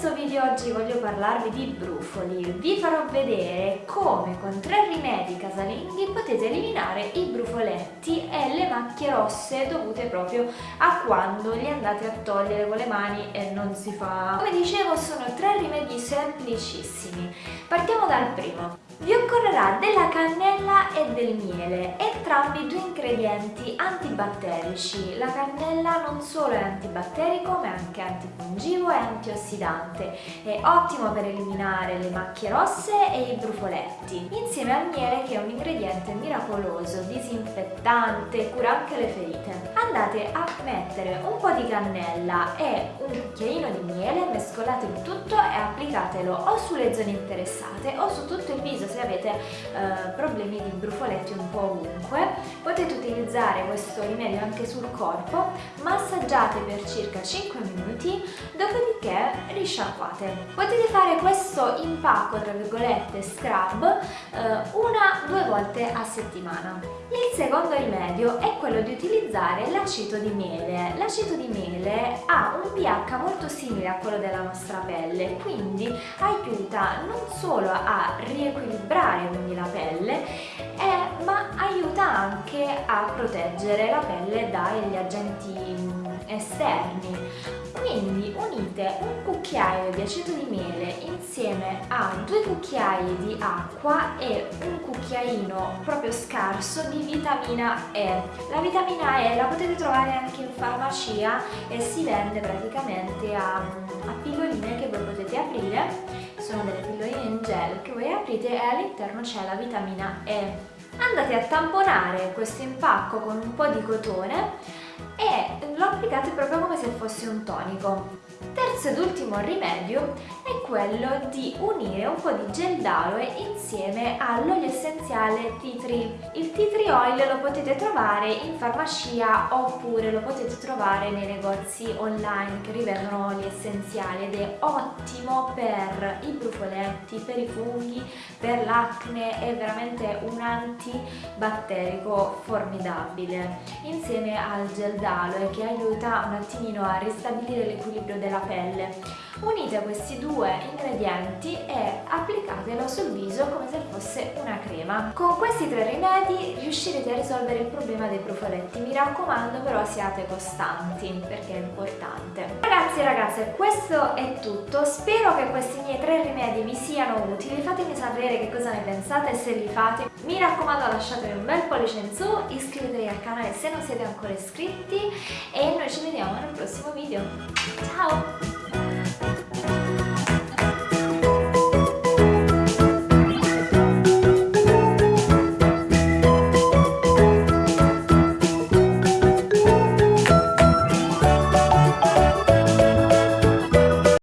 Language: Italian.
questo video oggi voglio parlarvi di brufoli. Vi farò vedere come con tre rimedi casalinghi potete eliminare i brufoletti e le macchie rosse dovute proprio a quando li andate a togliere con le mani e non si fa. Come dicevo sono tre rimedi semplicissimi. Partiamo dal primo. Vi occorrerà della cannella e del miele, entrambi due ingredienti antibatterici. La cannella non solo è antibatterico ma è anche antifungivo e antiossidante. È ottimo per eliminare le macchie rosse e i brufoletti, insieme al miele che è un ingrediente miracoloso, disinfettante, cura anche le ferite. Andate a mettere un po' di cannella e un cucchiaino di miele, mescolate il tutto e applicatelo o sulle zone interessate o su tutto il viso se avete eh, problemi di brufoletti un po' ovunque. Potete utilizzare questo rimedio anche sul corpo, massaggiate per circa 5 minuti, dopodiché risciacquate. Potete fare questo impacco, tra virgolette, scrub, eh, una due volte a settimana. Il secondo rimedio è quello di utilizzare l'aceto di miele. L'aceto di miele ha un pH molto simile a quello della nostra pelle, quindi aiuta non solo a riequilibrare quindi la pelle, eh, ma aiuta anche a proteggere la pelle dagli agenti esterni. Quindi unite un cucchiaio di aceto di miele insieme a due cucchiai di acqua e un cucchiaino proprio scarso di vitamina E. La vitamina E la potete trovare anche in farmacia e si vende praticamente a, a pilloline che voi potete aprire. Sono delle pilloline in gel che voi aprite e all'interno c'è la vitamina E. Andate a tamponare questo impacco con un po' di cotone e lo applicate proprio come se fosse un tonico. Terzo ed ultimo rimedio è quello di unire un po' di gel d'aloe insieme all'olio essenziale tea tree. Il tea tree oil lo potete trovare in farmacia oppure lo potete trovare nei negozi online che rivendono oli essenziali ed è ottimo per i brufoletti, per i funghi, per l'acne, è veramente un antibatterico formidabile insieme al gel d'aloe che aiuta un attimino a ristabilire l'equilibrio della pelle. Unite questi due ingredienti e applicatelo sul viso come se fosse una crema. Con questi tre rimedi riuscirete a risolvere il problema dei brufoletti. Mi raccomando però siate costanti perché è importante. Ragazzi e ragazze questo è tutto. Spero che questi miei tre rimedi vi siano utili. Fatemi sapere che cosa ne pensate e se li fate. Mi raccomando lasciatemi un bel pollice in su, iscrivetevi al canale se non siete ancora iscritti e noi ci vediamo nel prossimo video. Ciao!